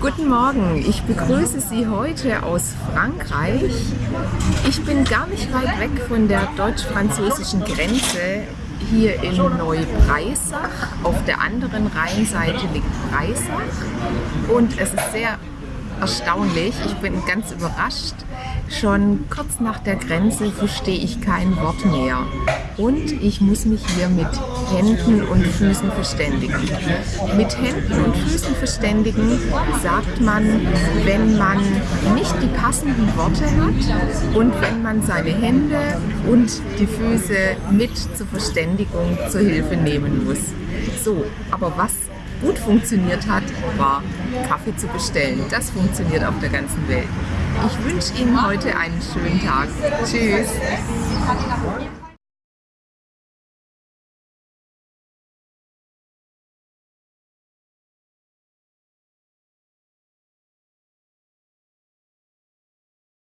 Guten Morgen, ich begrüße Sie heute aus Frankreich. Ich bin gar nicht weit weg von der deutsch-französischen Grenze hier in Neubreisach. Auf der anderen Rheinseite liegt Breisach und es ist sehr erstaunlich. Ich bin ganz überrascht. Schon kurz nach der Grenze verstehe ich kein Wort mehr. Und ich muss mich hier mit Händen und Füßen verständigen. Mit Händen und Füßen verständigen sagt man, wenn man nicht die passenden Worte hat und wenn man seine Hände und die Füße mit zur Verständigung zur Hilfe nehmen muss. So, aber was gut funktioniert hat, war Kaffee zu bestellen. Das funktioniert auf der ganzen Welt. Ich wünsche Ihnen heute einen schönen Tag. Tschüss.